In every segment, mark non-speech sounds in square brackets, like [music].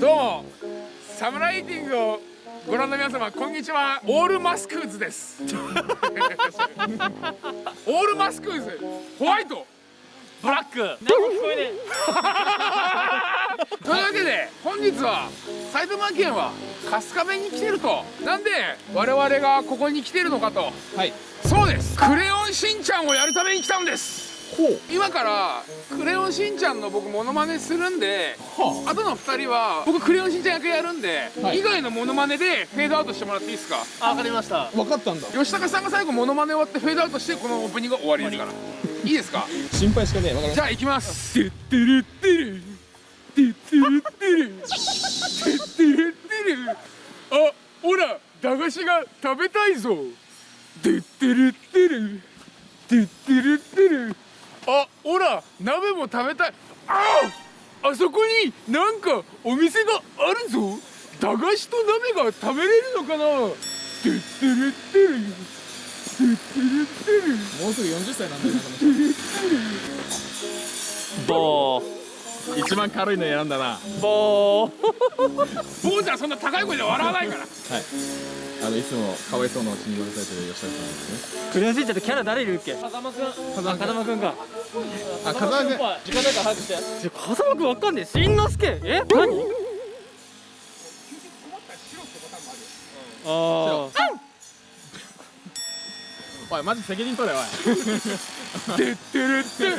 どう。もサムライティングをご覧の皆様こんにちは。オールマスクーズです。[laughs] オールマスクーズ。ホワイト。ブラック。何も聞こえね [laughs] というわけで本日は埼玉県は春日部に来てると。なんで我々がここに来てるのかと。はい。そうです。クレヨンしんちゃんをやるために来たんです今からクレヨンしんちゃんの僕モノマネするんではあ。との2人は僕クレヨンしんちゃん役やるんで、はい。以外のモノマネでフェードアウトしてもらっていいですか？あわかりました。分かったんだ。吉高さんが最後モノマネ終わってフェードアウトしてこのオープニングが終わりですから。い。いですか？心配しかねえ。分かりましじゃあ行きます。てってるってる。てってるってる。てってるってる。あほら駄菓子が食べたいぞ。てってるってる。てってるってるあほら鍋も食べたい。ああそこになんかお店があるぞ。駄菓子と鍋が食べれるのかな。てってるってる。てってるってる。たもうすぐ40歳なんだよなこのボー。人一番軽いの選んだな。はいボー。坊ちゃんそんな高い声で笑わないから。あのいつもかわいそうなうちに言われてる吉田さんですね。クレヨンしんちゃんってキャラ誰いるっけ？風間くん。風間くん風間くん。かあ風間君時間ないから早くして。風間くんわかんねえ。しんのすけ。え？何？あーおいマジ責任取れおい。てってるって。るてってる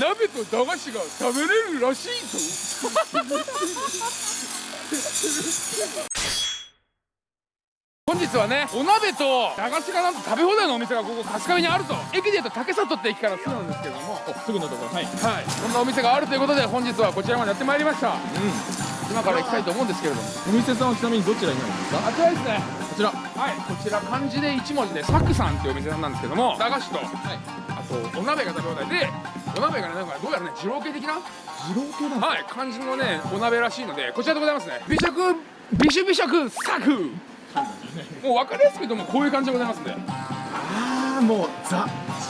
鍋と駄菓子が食べれるらしいぞ。本日はねお鍋と駄菓子がなんと食べ放題のお店がここ春日部にあると。駅でいうと竹里って駅からすぐなんですけども。おすぐのところ。はい。はい。そんなお店があるということで本日はこちらまでやってまいりました。う今から行きたいと思うんですけれども。んお店さんはちなみにどちらになるんですか？あちらですね。こちら。はいこちら漢字で1文字でサクさんっていうお店さんなんですけども駄菓子とはい。あとお鍋が食べ放題でお鍋がねなんかどうやらね二郎系的な？二郎系なはい漢字のねお鍋らしいのでこちらでございますね。美食美酒美食サク。もう分かりやすく言うともうこういう感じでございますんではああもうザ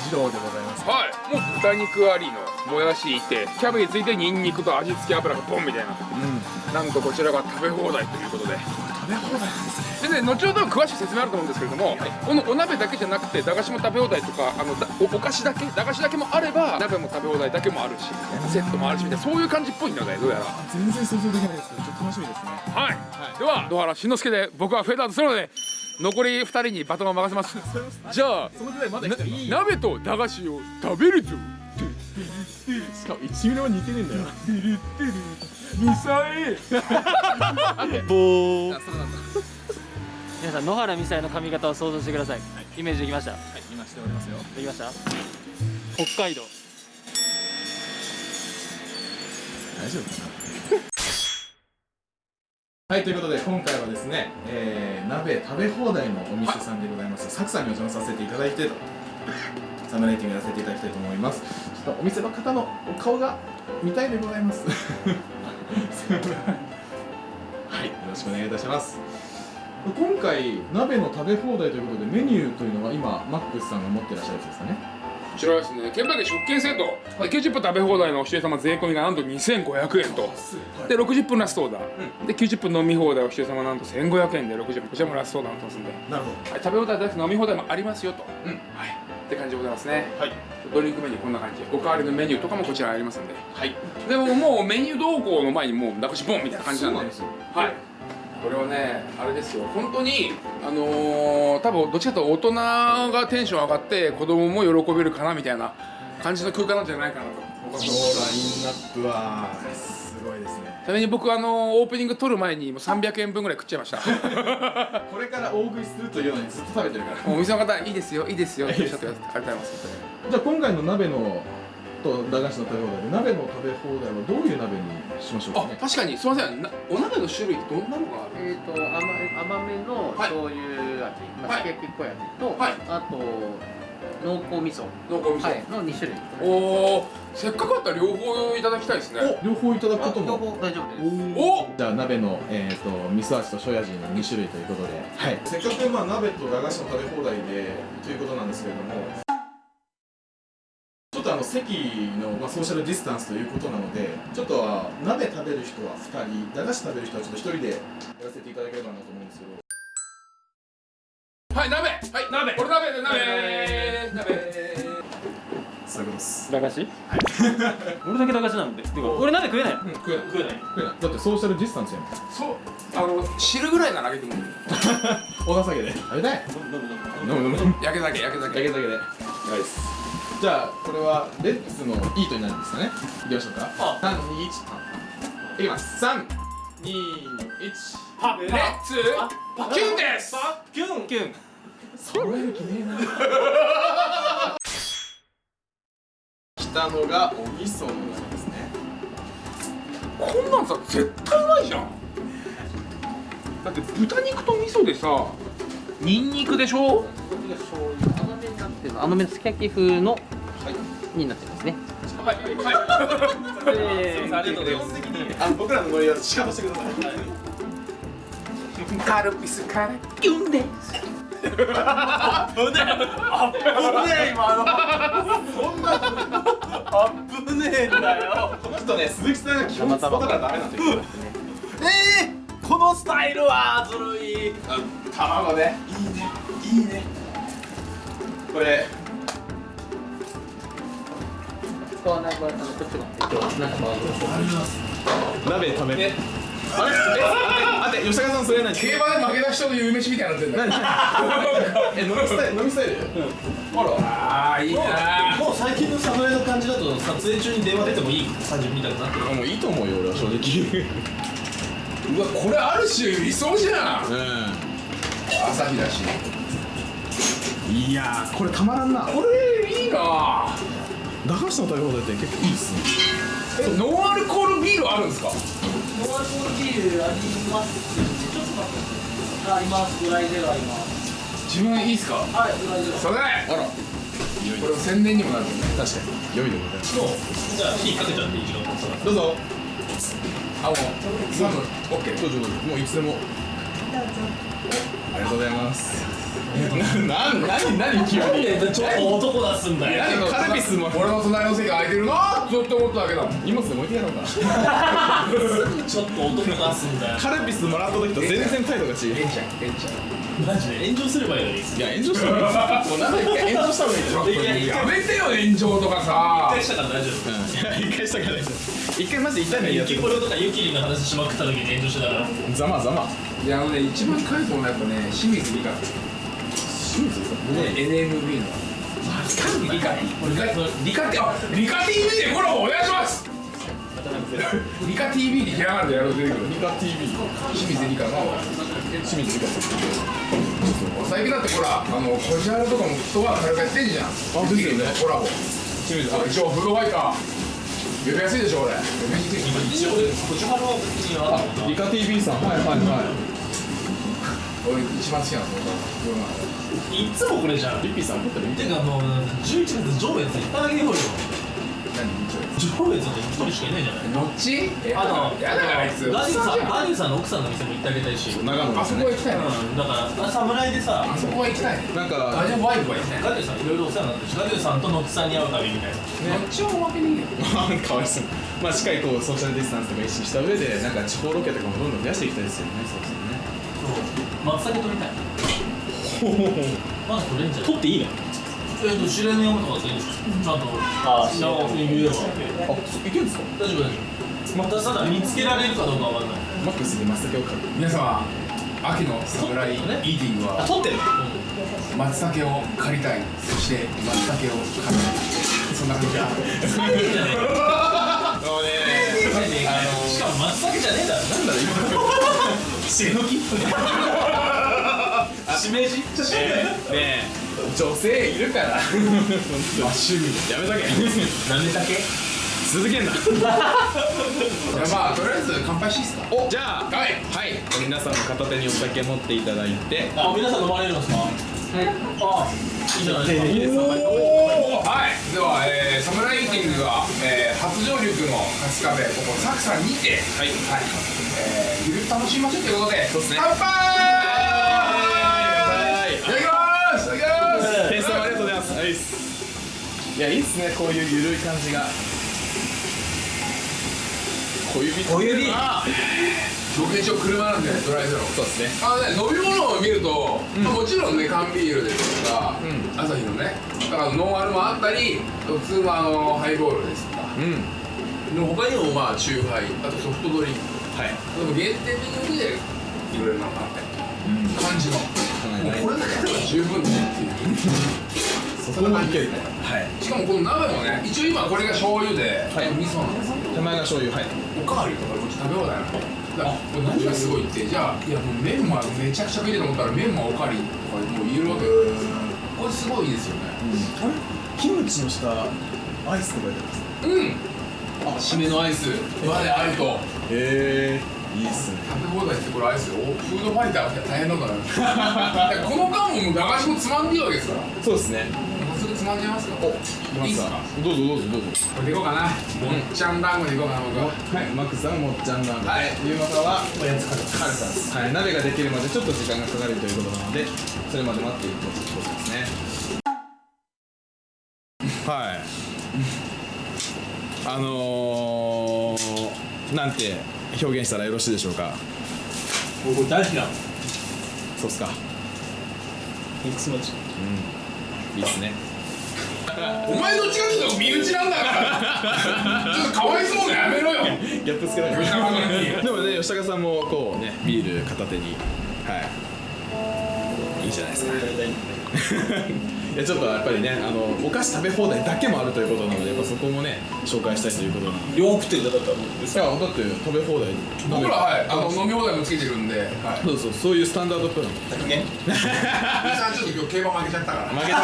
二郎でございます。い。もう豚肉ありのもやしいてキャベツいてニンニクと味付け油がボンみたいな。うん。なんとこちらが食べ放題ということで。食べ放題なんですねでね後ほど詳しい説明あると思うんですけれども、このお鍋だけじゃなくて駄菓子も食べ放題とかあのだおお菓子だけ駄菓子だけもあれば鍋も食べ放題だけもあるしセットもあるしみたいなそういう感じっぽいのでどうやら。あ全然想像できないですけどちょっと楽しみですね。はい、はい。では野原しんのすけで僕はフェードアウトするので残り2人にバトンを任せます。じゃあ鍋と駄菓子を食べるぞしかも1ミリも似てねえんだよ。[laughs] ミサイ [laughs] ボー皆さん野原美沙の髪型を想像してください、イメージできました？い今しておりますよ。できました？北海道。大丈夫か [laughs] はいということで今回はですね、えー、鍋食べ放題のお店さんでございます。サクさんにお邪魔させていただいてサムライティングやらせていただきたいと思います。ちょっとお店の方のお顔が見たいでございます。[laughs] [laughs] はいよろしくお願いいたします今回鍋の食べ放題ということでメニューというのは今マックスさんが持ってらっしゃるやつですかね。こちらはですね。券売機食券セット、で90分食べ放題のお一人様税込みがなんと2500円と。で60分ラストオーダー、で90分飲み放題お一人様なんと1500円で60分こちらもラストオーダーになってますんで、なるほはい、食べ放題だけ飲み放題もありますよと、うん。はい。って感じでございますね。どはい。ドリンクメニューこんな感じおかわりのメニューとかもこちらありますんで。はい。でももうメニュー動向の前にもう流しボンみたいな感じなんで。そうなんですよ。はいこれはねあれですよ。本当にあのー、多分どっちかというと大人がテンション上がって子供も喜べるかなみたいな感じの空間なんじゃないかなと。僕はラインナップはすごいですね。ちなみに僕あのーオープニング撮る前にもう300円分ぐらい食っちゃいました。[laughs] これから大食いするというのにずっと食べてるから。[laughs] お店の方いいですよいいですよっておっしゃってくださってありがとうございます。じゃあ今回の鍋のと駄菓子の食べ放題で鍋の食べ放題はどういう鍋にしましょうかね？あ確かに。すいません。なお鍋の種類ってどんなのがあるえー、と甘甘めのはい。醤油味、まあ、はい。すき焼きっぽい味と、はい。あと濃厚味噌、濃厚味噌、はい、の2種類。おおせっかくあったら両方いただきたいですね。お両方いただくこと両も方大丈夫です。おじゃあ鍋の、えー、と味噌味と醤油味の2種類ということで、はい、せっかくまあ鍋と駄菓子の食べ放題でということなんですけれども席の、まあ、ソーシャルディスタンスということなのでちょっとは鍋食べる人は2人駄菓子食べる人はちょっと1人でやらせていただければなと思うんですけど。はい鍋！はい。鍋！これ鍋で鍋！鍋。そういうことです。駄菓子？[laughs] 俺だけ駄菓子なんで。てか俺鍋食えない？うん食えない。食えない。食えない。だってソーシャルディスタンスやもん。そう。あの汁ぐらいならあげてもいい。[laughs] お情けで。食べたい。飲む飲む飲む。焼け酒焼け酒。だけだけで。やばいですじゃあこれはレッツのイートになるんですかね。いきましょうか。あ。321いきます。321パレッツ。キュンです。キュン。キュン。揃える気ねえな。来たのがお味噌の鍋ですね。こんなんさ絶対うまいじゃん。だって豚肉と味噌でさニンニクでしょ？あのめのすき焼き風の、になってますね。はい。はい。ありがとうござい。ますあ僕らのノリは仕方してください。カルピスからキュンです危ねえんだよこの人ね鈴木さんが基本スポだからダメなんですよえー、このスタイルはずるい。卵ね。いいね。いいね。これ。こうなこっちも。えっとなんか鍋食べあれえあ待って吉高さんそれ何？競馬で負けた人の夕飯みたいになってんだ。よえ飲みスタイル？飲みスタイル？あらああいいなもう最近の侍の感じだと撮影中に電話出てもいい感じみたいになってる。もういいと思うよ俺は正直うわこれある種理想じゃん。う朝日だし。んいやーこれたまらんな。これいいな。駄菓子の食べ放題って結構いいっすね。えノンアルコールビールあるんですか？ノンアルコールビールあります。ちょっと待って。ありますドライゼロあります。自分いいっすか？はいドライゼロそれ。あら。これ宣伝にもなる。んで確かに。良いでございます。もう。じゃあ火かけちゃっていい時間どうぞあもうオッケーどうぞどうぞもういつでも。ありがとうございます。な、な、なに、なに急に。ちょっと男出すんだよ。何カルピスも。俺の隣の席空いてるな。ずっと思っただけだ荷物で置いてやろうか。ちょっと男出すんだよ。カルピスもらった時と全然態度が違う。えんちゃんえんちゃん。マジで炎上すればいいのに。一いや炎上した方がいいもうなんで一回炎上した方がいいでしょやめてよ炎上とかさ。回したから大丈夫。うん。一回したからです一回マジで痛いのいいやつユキポロとかユキリの話しまくった時に炎上してたから。ざまざま。いやあのね一番書いてもらったね清水理香清水さんね。NMB の理科理科理科ってあ理科 TV でコラボお願いします。理科 TV でひらがなでやろう出てくるリカ TV 清水理科の清水理香さん最近だってほらあのこじはるとかもフットワーク軽くやってんじゃん。あですよね。コラボ。清水あ一応フードファイター呼びやすいでしょ俺。呼びにくい一応こちはるは別に TV さん。はいはいは俺一番好きなの世の？中いつもこれじゃんいリッピーさん撮ってる？見ててかもう11月上越行っただけでほいよ。何？上越って一人しかいないじゃない。のっち？えあのやだよあいつ。ガディさんあガディさんの奥さんの店も行ってあげたいし。うん長野ですねそこは行きたいなだから侍でさあそこは行きたい。なんかあじゃあワイフは行きたい。ガディさんいろいろお世話になってるしガディさんとノッチさんに会う旅みたいな。のっちはおまけにいいよかわいそう。まあしっかりこうソーシャルディスタンスとか意識した上でなんか地方ロケとかもどんどん増やしていきたいですよね。そうですね。そう。松茸取りたいまだ取れんじゃん。取っていいのえっと知らぬ山とか全然ちゃんとああ知らん言えばあいけるんですか大丈夫大丈夫またただ見つけられるかどうかわかんないマックスで松茸を買う皆様秋の侍イーティングは取ってんの松茸を借りたいそして松茸を買いたいそんな感じだ最低じゃねえかもうねしかも松茸じゃねえだろなんだろう今しのきしめじねえ。女性いるから。[laughs] まあ趣味。やめとけ。なめたけ？続けんな。じゃあまあとりあえず乾杯していいっすか？おじゃあ。はい。はい。皆さんの片手にお酒持っていただいて。あ皆さん飲まれるんですか？はいあ。いいじゃないですか。はい。では、えー、サムライティングが、えー、初上陸の春日部ここサクさんにて。はい、はい。えー、ゆるく楽しみましょうということでそうっすね。乾杯ますいただきます。店員さんありがとうございます。はいいやいいっすねこういうゆるい感じが。小指小指。僕一応車なんでドライゼロそうですね。あのね飲み物を見ると、まあもちろんね缶ビールですとか、うん。朝日のねだからノンアルもあったり普通のあのハイボールですとか。うん。の他にもまあチューハイあとソフトドリンク。はい。でも限定メニューでいろいろなのがあって。うん。感じの十分ねそこもいけるねはいしかもこの鍋もね。一応今これが醤油で、はい。味噌なんです手前が醤油はいおかわりとかこっち食べ放題なのこれ何がすごいってじゃあいやもうメンマめちゃくちゃ食いたいと思ったらメンマおかわりとかもう言えるわけこれすごいいいですよねあれキムチの下アイスとか入れてます。うん。あ締めのアイス。まであるとへえいいっすね。食べ放題ってこれアイスおフードファイターが大変なんだから。この間ももう駄菓子もつまんでいいわけですから。そうですね。もうすぐつまんじゃいますかいいっすか？どうぞどうぞどうぞ。これでいこうかな？もっちゃん団子でいこうかな僕は。はい。マックスさんもっちゃんなんで、はい。ゆうまさんはおやつカルカルさんです。はい。鍋ができるまでちょっと時間がかかるということなのでそれまで待っていくことですね。はい。あのー、なんて表現したらよろしいでしょうか？僕大好きなの。そうっすか。ミックスマッチいいっすね。[laughs] お前どっちかっていうと身内なんだから。[laughs] ちょっとかわいそうなやめろよ。ギャップつけない。[laughs] でもね吉高さんもこうねビール片手に。はい。いいじゃないですかちょっとやっぱりねあのお菓子食べ放題だけもあるということなのでやっぱそこもね紹介したいということなので。い両食ってんだったらやだって食べ放題。僕らはいあの飲み放題もつけてるんで、はい、そうそう。そういうスタンダードプラン。ね兄さんちょっと今日競馬負けちゃったから。負けた。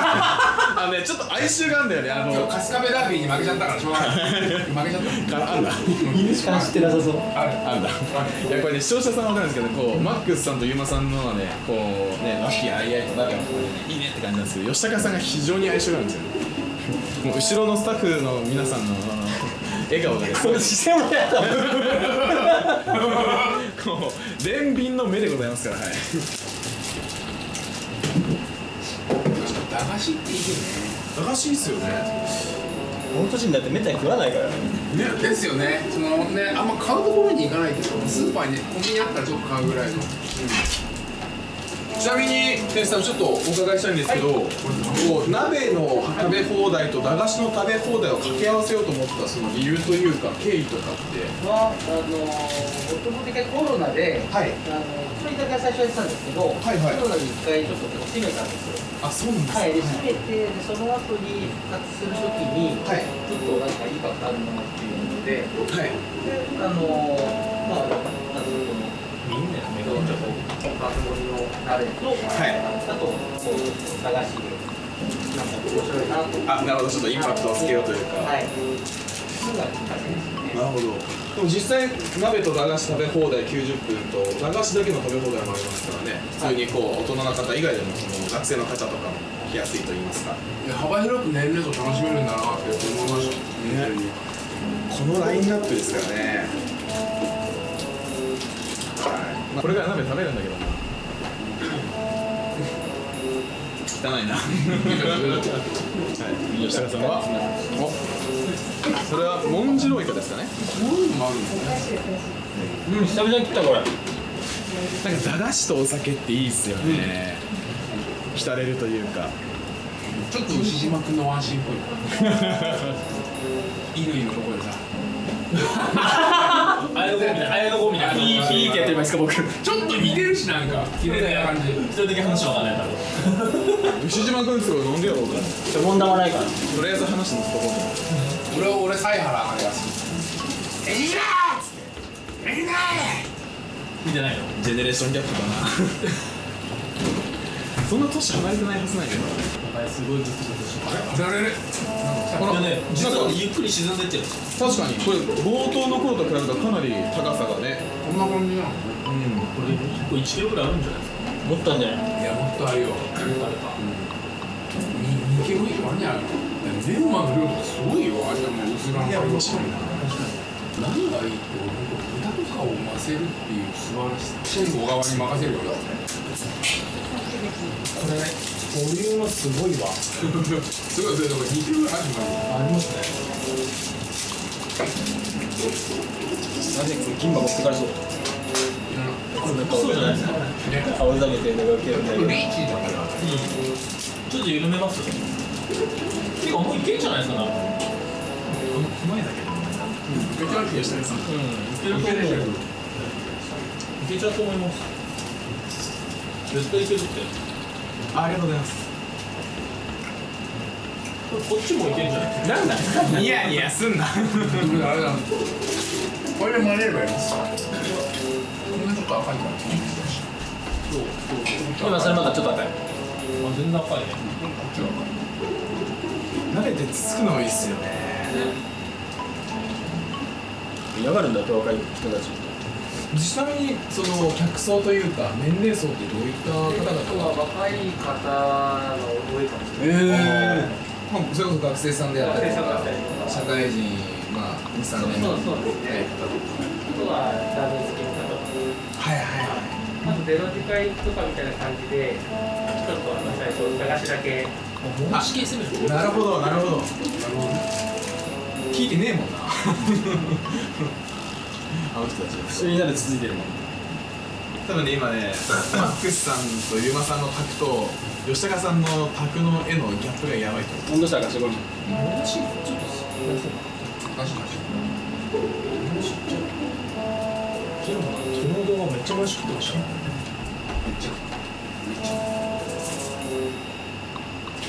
あのねちょっっと哀愁があるんだよね。あの今日春日部ダービーに負けちゃったからしょうがない。負けちゃった。ああんだ。犬しか知ってなさそう。ある。あんだいやこれね視聴者さんは分かるんですけどこうマックスさんとユーマさんのはねこうね和気あいあいと仲良くいいねって感じなんですけど吉高さんが非常に相性があるんですよ。もう後ろのスタッフの皆さんの笑顔がですね。視線もやだこう憐憫の目でございますから。はい。駄菓子っていいよ駄菓子いいっすよね。この年になってめったに食わないから。ねねですよね。そのねあんま買うところに行かないけどスーパーにねコンビニあったらちょっと買うぐらいのちなみに店主さんちょっとお伺いしたいんですけど、こう鍋の食べ放題と駄菓子の食べ放題を掛け合わせようと思ったその理由というか経緯とかって？はあのもともと一回コロナで、はい。あの一人だけ最初やってたんですけど、はいはい。コロナで一回ちょっと閉めたんですよ。あそうなんですはい、で閉めてでその後に復活するときに、はい。ちょっとなんかインパクトあるものっていうので、はい。であの爆盛りの鍋と、はい。あとこう駄菓子でなんか面白いなと。あなるほど。ちょっとインパクトをつけようというか、はい。なるほど。でも実際鍋と駄菓子食べ放題90分と駄菓子だけの食べ放題もありますからね。普通にこう大人の方以外でもその学生の方とかも来やすいと言いますか。いや幅広く年齢層楽しめるんだなって思いましたねこのラインナップですからね。はい、まあ、これから鍋食べるんだけどな汚いな。はい。吉高さんは？お。それはモンジロイカですかねこういうのもあるんですね。うん久々に食ったこれ。なんか駄菓子とお酒っていいっすよね、浸れるというか。ちょっと牛島君のワンシーンっぽい。[laughs] 乾のとこでさあやの子みたいなあやの子みたいなピーピーってやってればいいですか僕ちょっと似てるしなんか綺麗な感じ一人だけ話はわかんないだろ牛島君すごい飲んでやろうかちょ問題はないからとりあえず話のとこ俺は俺犀原あれが好きエリラーっつってエリラー見てないのジェネレーションギャップだなそんな年離れてないはずないけどすごいずっとあれあれあれほら。といやね実はゆっくり沈んでってる。確かに。これ冒頭の頃と比べるとかなり高さがね。こんな感じなの？これ1個1キロぐらいあるんじゃない？ですかもっとあるんじゃない。いやもっとあるよ。もっとあるか2キロ以上あるんじゃないの？メンマの量とかすごいよ。あれもう薄らんいや面白いな。何がいいって豚とかを混ぜるっていう素晴らしさ。小川に。任せるよこれボリュームすごいわ。すごいそれとか2キロぐらいあるのありますねなぜ金馬持ってからそうそうじゃないですか青ざめてるのが受けるんだけどリーチだからうんちょっと緩めますてかもういけんじゃないですかなうんめっちゃ冷やしたやついけると思ういけちゃうと思います絶対いけるってあありがとうございます。こっちもいけんじゃない？なんだ？ニヤニヤすんな。あれだこれでばいいです。こんなちょっと赤いから今それまだちょっと赤い。あ全然赤い。ね慣れてつつくのもいいっすよね。嫌がるんだって若い人たちちなみにその客層というか年齢層ってどういった方若い方の多いかもしれええまあ、それこそ学生さんであったりとか学生さんだったりとか社会人まあ23年。そうそうですね。あとはダブルスキンだとはいはいはい。あとゼロ次会とかみたいな感じでちょっとあの最初駄菓子だけ。もう地形攻めるなるほどなるほど。聞いてねえもんなあの人たち不思議なで続いてるもん。多分ね今ね [laughs] マックスさんとユーマさんの卓と吉高さんの卓の絵のギャップがやばいと思う。温度差がすごちちょっとマジマジ。昨日もな昨日の動画めっちゃ美味しく食ってましためっちゃ。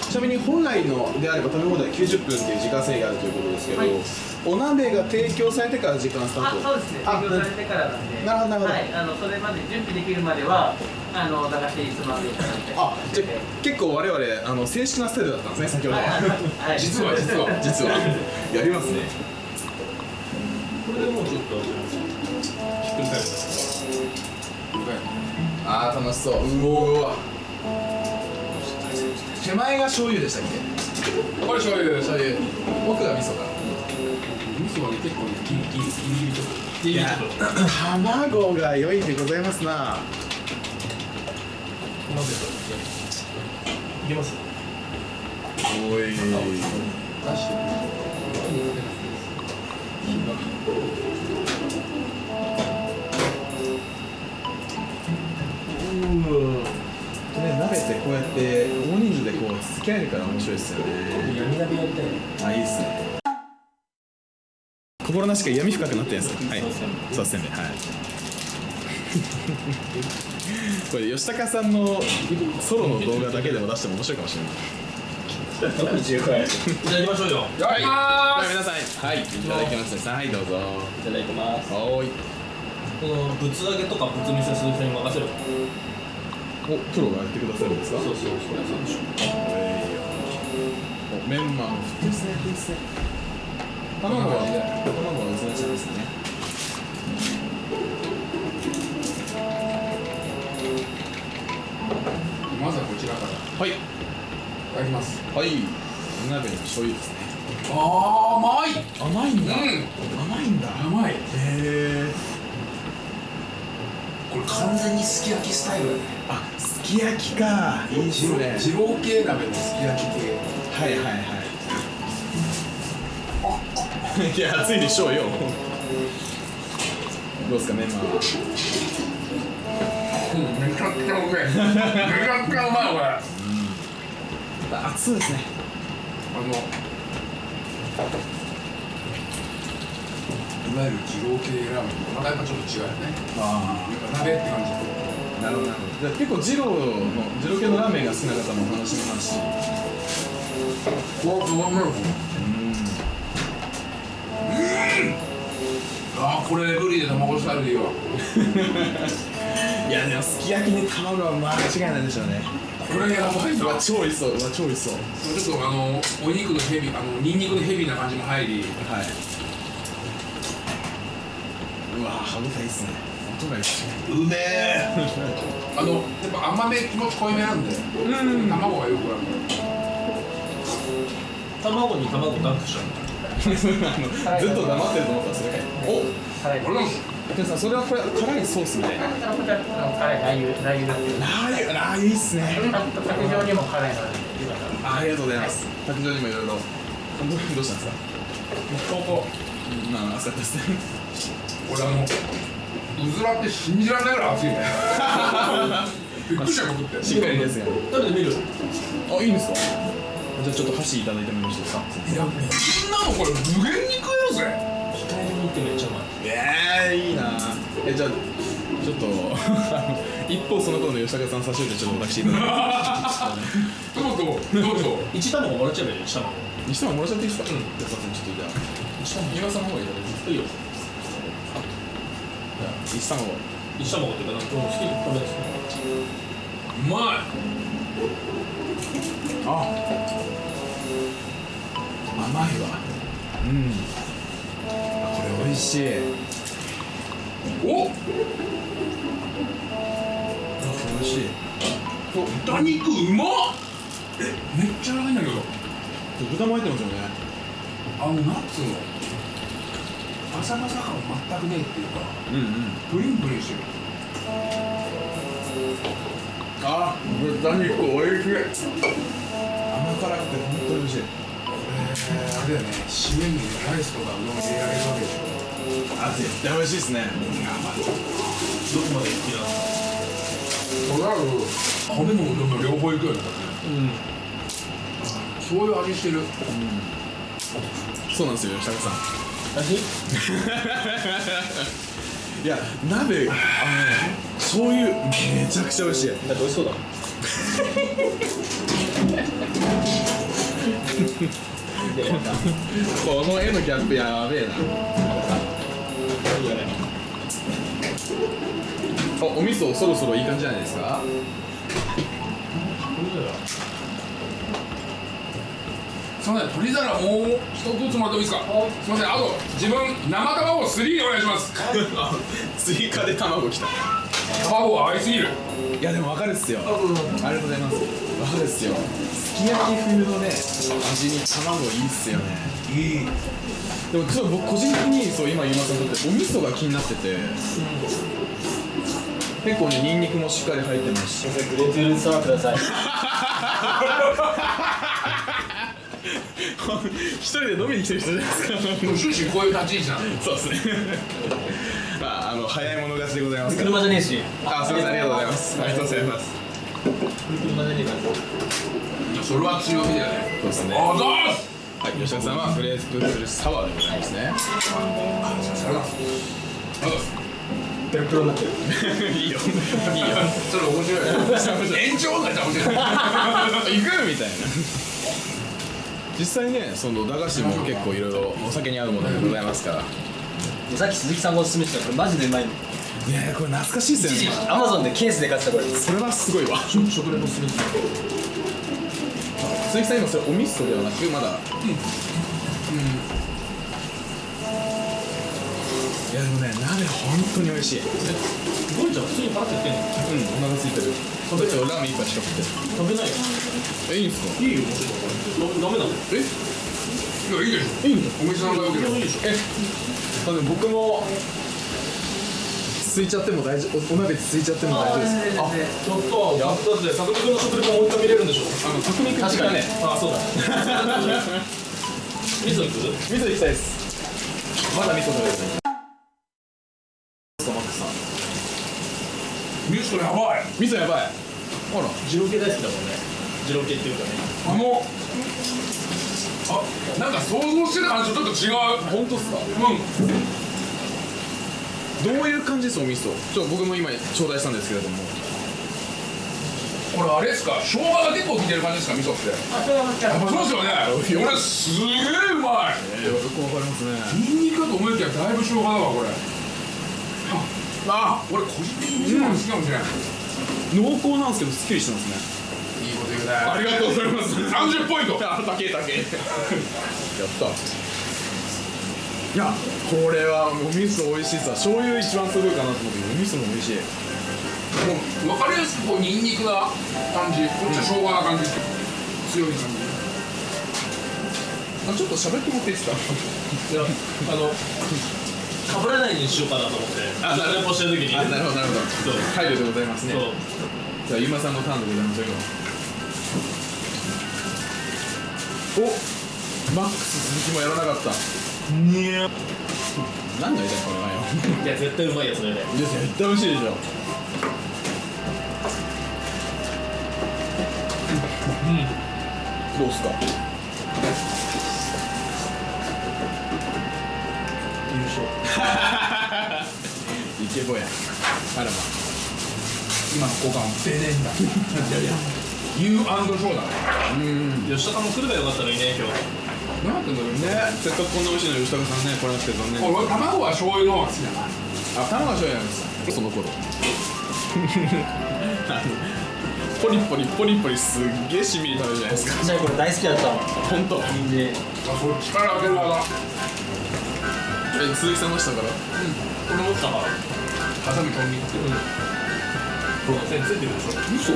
ちなみに本来のであれば食べ放題90分っていう時間制限があるということですけど、はいお鍋が提供されてから時間スタあートそうですね。あ提供されてからなんで。なるほどなるほど。はい。あのそれまで準備できるまではあの駄菓子つまんでいただいて。あじゃあ結構我々あの正式なスタイルだったんですね先ほど。は、はい実は実は実は。やりますね。これでもうちょっとひっくり返る。あー楽しそう。うわ手前が醤油でしたっけ？これ醤油醤油。奥が味噌か味噌がね結構ねギリギリギリギリちょっといやちょっと卵が良いでございますな。混ぜたいけますおい。出してね鍋ってこうやって大人数でこう付き合えるから面白いですよね。闇鍋やりたいあいいっすね心なしか闇深くなってるんですか？はい。そうせんべいはい。[laughs] これ吉高さんのソロの動画だけでも出しても面白いかもしれない。特に重回いいただきましょうよはい。皆さんはいいただきます。ねはいどうぞ。ただきます。おーい。このぶつ揚げとかぶつ見せする人に任せるおプロがやってくださるんですか？そうそうそれそう。でしょえいよおメンマの卵は卵はうずらちゃんですねすまずはこちらからい。はいただきます。はい。お鍋の醤油ですね。あー甘い。甘いんだ。うん。甘いんだ。甘い。へえこれ完全にすき焼きスタイルだね。あすき焼きか。いいっすね。二郎系鍋のすき焼き系。はいはいはいいや熱いでしょうよ。どうですかメンマは？うんめちゃくちゃうめえ。めちゃくちゃうまいこれ。あ熱いですね。のいわゆる二郎系ラーメンとまたやっぱちょっと違うよね。あやっぱ鍋って感じあなるほどなるほど。じゃあ結構二郎の二郎系のラーメンが好きな方もお楽しめますしこううまいあーこれブリで卵スタイルでいいわ。[laughs] いやでもすき焼きに卵は間違いないでしょうね。これやばいわ超美味しそう。うわ超美味しそう。ちょっとあのお肉のヘビあのニンニクのヘビーな感じも入り。はい。うわ歯応えいいっすね。音がいいっすね。うめえあのやっぱ甘め気持ち濃いめなんで。卵がよくある卵に卵ダンクしちゃうあの？ずっと黙ってると思ったらそれかいお辛い。俺もでもさそれはこれ辛いソースみたいな。辛いラー油。ラー油ラー油ラー油いいっすね。卓上にも辛いのああありがとうございます。卓上にもいろいろ。どどうしたんですか？ここ。まあですね。俺あのうずらって信じられないぐらい熱いね。[laughs] びっくりした僕って。しっかりですよね。食べてみる。あいいんですか？じゃあちょっと箸いただいてもよろしいですか？いやこんなのこれ無限に食えるぜ。控えめにってめっちゃうまい。ええいいな。えじゃあちょっと [laughs] 一方その頃の吉高さん差し置いてちょっと私いただいて。どうぞどうぞ。一卵もらっちゃえばいいよ一卵にしてももらっちゃっていいですか？うん。じゃあさんちょっとじゃあ。一卵岩さんの方がいただいていいですかいいよじゃあ一三を一卵っていうかなんか好きに食べるん。ですねうまい。あ甘いわ。うん。あこれ美味しい。お美味しい。豚肉うまっ。えめっちゃ長いんだけど。豚も入ってますよね。あのナッツの。バサバサ感全くねえっていうか。うんうん。プリンプリンしてる。あ豚肉美味しい。甘辛くて本当に美味しい。えー、あれだよね締めにライスとかうどん入れられるわけでしょ。あ絶対美味しいですね。やばいどこまで好きなの？となる米もうどんも両方いくよね。うん。そういう味してる。そうなんですよ吉高さん。味？[laughs] いや鍋あのね醤油めちゃくちゃ美味しい。だって美味しそうだもん [laughs] この絵のギャップやべえな。お味噌そろそろいい感じじゃないですか？すみません鶏皿もう一つもらってもいいですか？すみませんあと自分生卵3お願いします。追加で卵きた。卵は合いすぎるいやでも分かるっすよ。ありがとうございます。分かるっすよ。すき焼き風のね味に卵いいっすよね。いい。でもちょっと僕個人的にそう今ゆまさんとってお味噌が気になってて、結構ねニンニクもしっかり入ってますし。グレープフルーツサワーください。[laughs] 一人で飲みに来てる人じゃないですか。終始こういう立ち位置なの。そうですねの早い者勝ちでございます。車じゃねえし。あすみませんありがとうございます。ありがとうございます。車じゃねえから。それは強みだよね。そうですね。あざーす。はい吉田さんはフレーズプルサワーでございますね。あざーすあざーすペロペロになってるいいよ。いいよ。それ面白い延長だったら面白い。行くみたいな。実際ねその駄菓子も結構いろいろお酒に合うものでございますからさっき鈴木さんがおすすめしてたこれマジでうまいの。ねえこれ懐かしいっすよ一時ねアマゾンでケースで買ってたこれそれはすごいわ。食食レポする鈴木さん今それお味噌ではなくまだ。うん、いやでもね鍋本当に美味しい。ゴリちゃん普通に払ってってんの。うんお腹空いてる。ちょっとラーメン一杯しか食って食べないよ。えいいんすか？いいよ。ダメなの？え？いやいいでしょい。いんだお店さんがよければいいでしょえあでも僕もついちゃっても大丈夫おお鍋ついちゃっても大丈夫です。あちょっとやったって作君の食レポもう一回見れるんでしょあの匠君確かにねあそうだ味噌いく味噌行きたいです。まだ味噌食べてないミストやばい味噌やばいあら二郎系大好きだもんね二郎系っていうかねあのあなんか想像してた感じとちょっと違う。本当っすか？うん。どういう感じですお味噌？ちょ僕も今頂戴したんですけれども。これあれですか？生姜が結構効いてる感じですか？味噌って。あそれはもちろんやっぱそうですよね。これすげえうまい。えー、よくわかりますね。ニンニクかと思いきやだいぶ生姜だわこれ。ああ俺個人的に好きかもしれない、濃厚なんですけどすっきりしてますねねありがとうございます。30ポイント。あ高え高えやった。いやこれはお味噌美味しいさ醤油一番すごいかなと思ってお味噌も美味しい。もう分かりやすくこうニンニクな感じこっちは生姜な感じ強い感じあちょっと喋ってもらっていいですか？いやあのかぶらないようにしようかなと思って。あなるレポしてる時に。あなるほどなるほど。そう。配慮でございますね。そう。じゃあゆまさんのターンでございますよおマックス鈴木もやらなかった。にゃ何の間これはよ。いや絶対うまいやつだよね。いや絶対美味しいでしょ。どうっすか？優勝。[laughs] イケボや。あらま今の交換は出ねえんだいやいや U& ショーだね吉高も来ればよかったのにね今日。なんてんだろうね。せっかくこんな美味しいの吉高さんね来れなくて残念俺卵は醤油の方が好きだな。あ卵醤油なんです。その頃あのポリポリポリポリすっげえしみり食べるじゃないですか。ちっちゃい頃大好きだったもん。本当。人参あそっちから開ける技え鈴木さんの下から俺持ったから。ハサミ飛んでいって。この線ついてるでしょ。嘘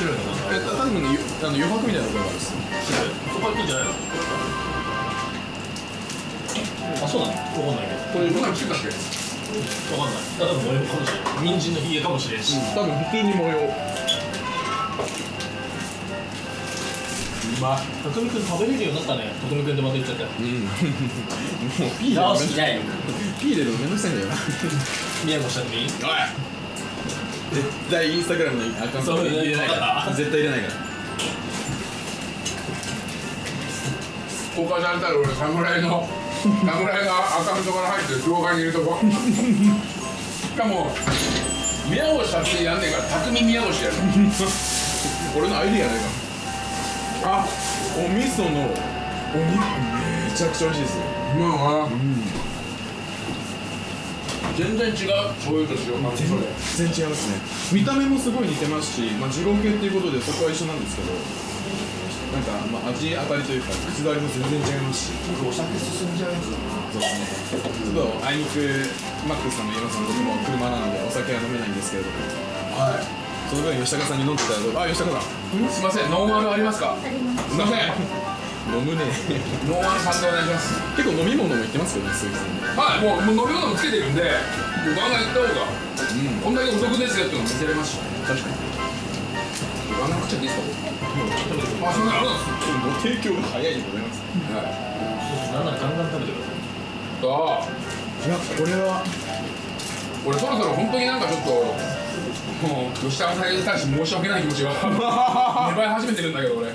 白いの。かえた多分ねゆあの余白みたいなところがあるんです白い。そこはいいんじゃないのあそうだねわかんないけど。これどんなのついたっけわかんない。ただの模様かもしれない人参のひげかもし。れん。し、多分普通に模様。うまっ匠くん食べれるようになったね。匠くんってまた言っちゃったようん。[laughs] もう P で直しないよ。[laughs] P でめんどくさいんだよな。宮越したっていいおい絶対インスタグラムのアカウントそう入れない。から。絶対入れないから。公開されたら俺侍の侍がアカウントから入ってる動画にいるとこしかも宮越達也やんねえから匠宮越やる俺のアイディアないか。あお味噌のお肉めちゃくちゃ美味しいですよ。うまいな全然違う。醤油と塩全然違いますね。見た目もすごい似てますし、まあ、二郎系っていうことでそこは一緒なんですけどなんか、まあ、味当たりというか口触りも全然違いますし。お酒進んじゃうやつそうですね。ちょっとあいにくマックスさんも岩さんと僕も車なのでお酒は飲めないんですけれども。はい。その分吉高さんに飲んでいただいて。あ吉高さん。すいません。ノンアルありますか？すいません飲むね。ノンアルさんでお願いします。結構飲み物も言ってますけどね鈴木さんねはいもうもう飲み物もつけてるんでもうガンガン行った方がうん。こんだけお得ですよっていうのを見せれますし確かに。ガンガン食っちゃっていいですか？あそんなのあるんです。ご提供が早いでございます。はい。なんならガンガン食べてくださいああ。いやこれは俺そろそろ本当になんかちょっともう吉高さんに対して申し訳ない気持ちが [laughs] 芽生え始めてるんだけど俺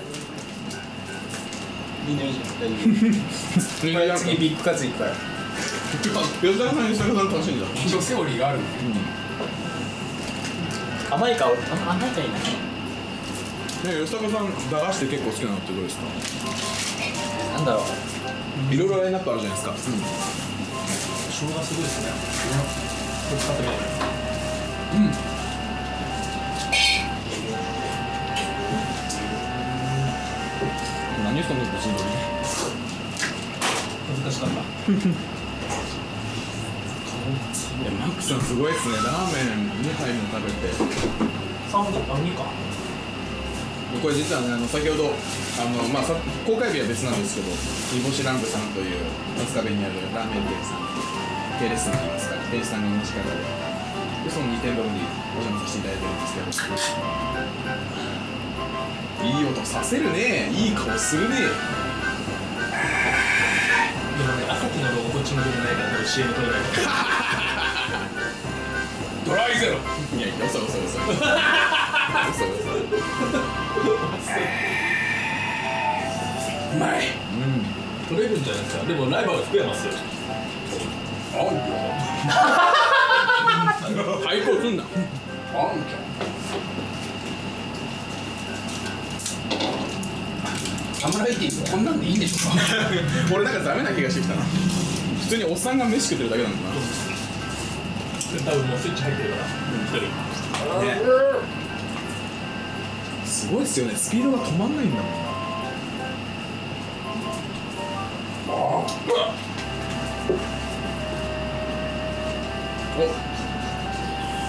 いいねいいじゃん。大丈夫。次ビッグカツいっぱい吉高さん吉高さん楽しいんだ一応セオリーがあるんで甘い香りあ甘いかいいなね吉高さん駄菓子で結構好きなのってどうですかなんだろういろいろラインナップあるじゃないですか、生姜すごいですねうん何そのぶちどり難しかった。いやマックさんすごいですね。ラーメン2杯も食べて。三分あ二か。これ実はねあの先ほどあの、まあ、さ公開日は別なんですけど煮干しランプさんという春日部にあるラーメン店さん系列さんといいますか店主さんが同じ方ででその2店舗にお邪魔させていただいてるんですけどいい音させるね。いい顔するね。でもね朝日のロゴこっち向けてないから多分 CM 撮れないドライゼロ。いやいや嘘嘘嘘。嘘嘘うまい。撮れるんじゃないですか。でもライバル福山っすよ。あん [laughs] 対抗すんな。あんちゃんサムライティングこんなんでいいんでしょうか？[laughs] 俺なんかダメな気がしてきたな。普通におっさんが飯食ってるだけなのかな。多分もうスイッチ入ってるから。一人。すごいっすよね。スピードが止まんないんだもんお。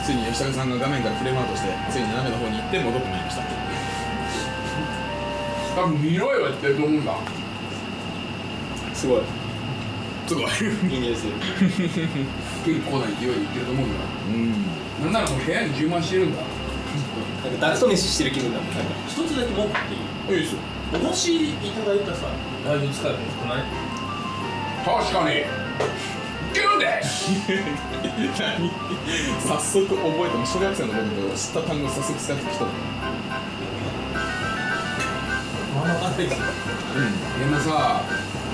ついに吉高さんが画面からフレームアウトしてついに斜めの方に行って戻ってまいりました多分見ろよって言ってると思うん。だすごい。すごい。いい匂いする。[laughs] 結構な勢いでいってると思うんだ。うんなんならもう部屋に充満してるんだ。なんかダクト飯してる気分だもん。なんか一つだけ持っていい？いいですよ。お星いただいたさライブ使えばよくない確かに。ギュンで！す [laughs] 何？早速覚えても小学生の頃と知った単語早速使ってきたのまあ分かん。でもさ